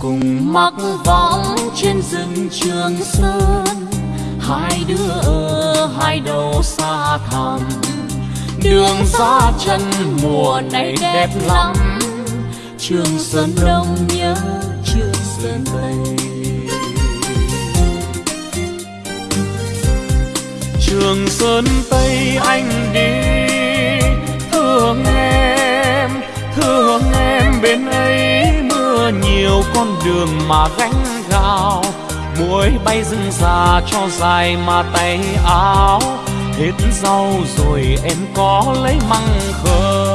cùng mặc võng trên rừng trường sơn. Hai đứa ở hai đầu xa thẳm, đường xa chân mùa này đẹp lắm. Trường sơn đông nhớ trường sơn tây trường sơn tây anh đi, thương em thương em bên em nhiều con đường mà gánh gạo. Muối bay rừng già cho dài mà tay áo. Hết rau rồi em có lấy măng khơi